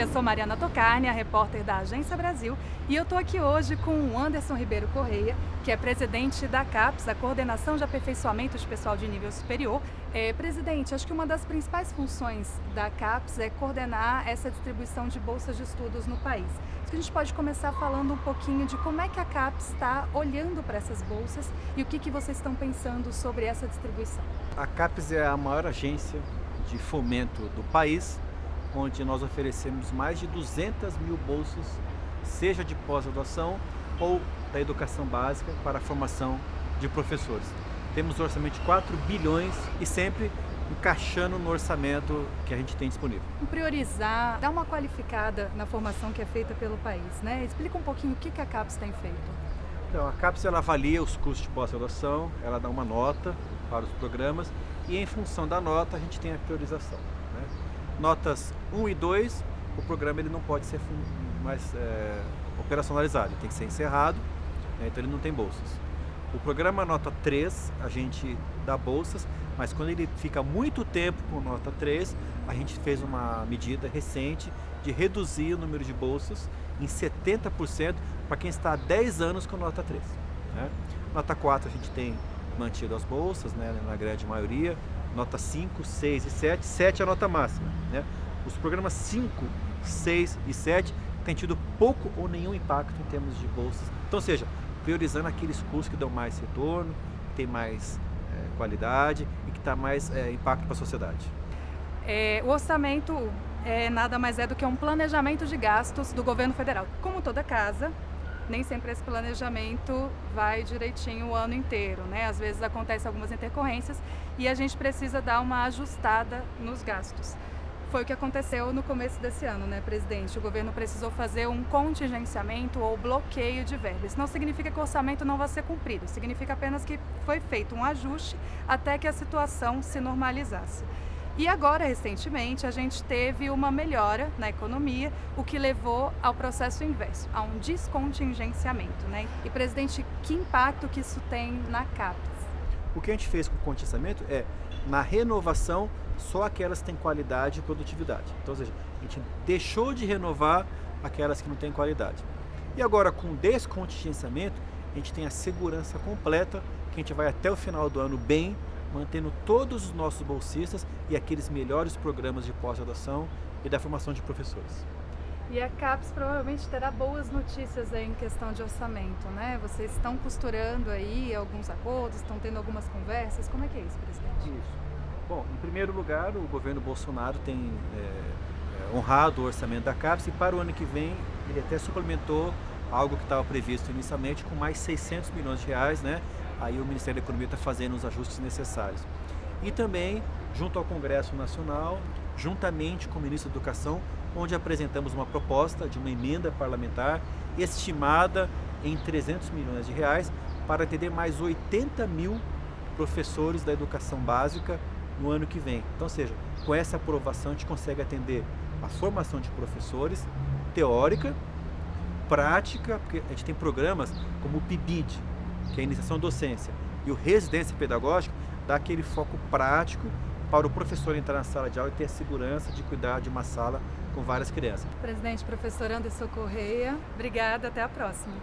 Eu sou Mariana Tocarni, a repórter da Agência Brasil, e eu estou aqui hoje com o Anderson Ribeiro Correia, que é presidente da CAPES, a Coordenação de Aperfeiçoamento de Pessoal de Nível Superior. É, presidente, acho que uma das principais funções da CAPES é coordenar essa distribuição de bolsas de estudos no país. Acho que a gente pode começar falando um pouquinho de como é que a CAPES está olhando para essas bolsas e o que, que vocês estão pensando sobre essa distribuição. A CAPES é a maior agência de fomento do país onde nós oferecemos mais de 200 mil bolsas, seja de pós-graduação ou da educação básica para a formação de professores. Temos um orçamento de 4 bilhões e sempre encaixando no orçamento que a gente tem disponível. Priorizar, dar uma qualificada na formação que é feita pelo país, né? Explica um pouquinho o que a CAPES tem feito. Então, a CAPES ela avalia os custos de pós-graduação, ela dá uma nota para os programas e em função da nota a gente tem a priorização notas 1 e 2, o programa ele não pode ser mais é, operacionalizado, tem que ser encerrado, né, então ele não tem bolsas. O programa nota 3, a gente dá bolsas, mas quando ele fica muito tempo com nota 3, a gente fez uma medida recente de reduzir o número de bolsas em 70% para quem está há 10 anos com nota 3. Né? Nota 4 a gente tem mantido as bolsas, né, na grande maioria, nota 5, 6 e 7, 7 é a nota máxima. Né? Os programas 5, 6 e 7 têm tido pouco ou nenhum impacto em termos de bolsas. Então, seja, priorizando aqueles cursos que dão mais retorno, que tem mais é, qualidade e que dá mais é, impacto para a sociedade. É, o orçamento é, nada mais é do que um planejamento de gastos do governo federal. Como toda casa, nem sempre esse planejamento vai direitinho o ano inteiro, né? Às vezes acontecem algumas intercorrências e a gente precisa dar uma ajustada nos gastos. Foi o que aconteceu no começo desse ano, né, presidente? O governo precisou fazer um contingenciamento ou bloqueio de verbas. Não significa que o orçamento não vai ser cumprido, significa apenas que foi feito um ajuste até que a situação se normalizasse. E agora, recentemente, a gente teve uma melhora na economia, o que levou ao processo inverso, a um descontingenciamento. Né? E, presidente, que impacto que isso tem na CAPES? O que a gente fez com o contingenciamento é, na renovação, só aquelas que têm qualidade e produtividade. Então, ou seja, a gente deixou de renovar aquelas que não têm qualidade. E agora, com o descontingenciamento, a gente tem a segurança completa que a gente vai até o final do ano bem, mantendo todos os nossos bolsistas e aqueles melhores programas de pós-graduação e da formação de professores. E a CAPES provavelmente terá boas notícias aí em questão de orçamento, né? Vocês estão costurando aí alguns acordos, estão tendo algumas conversas, como é que é isso, presidente? Isso. Bom, em primeiro lugar, o governo Bolsonaro tem é, honrado o orçamento da CAPES e para o ano que vem ele até suplementou algo que estava previsto inicialmente com mais 600 milhões de reais, né? Aí o Ministério da Economia está fazendo os ajustes necessários. E também, junto ao Congresso Nacional, juntamente com o Ministro da Educação, onde apresentamos uma proposta de uma emenda parlamentar estimada em 300 milhões de reais para atender mais 80 mil professores da educação básica no ano que vem. Então, seja, com essa aprovação a gente consegue atender a formação de professores teórica, prática, porque a gente tem programas como o PIBID, que é a iniciação docência, e o residência pedagógica dá aquele foco prático para o professor entrar na sala de aula e ter a segurança de cuidar de uma sala com várias crianças. Presidente, professor Anderson Correia, obrigada, até a próxima.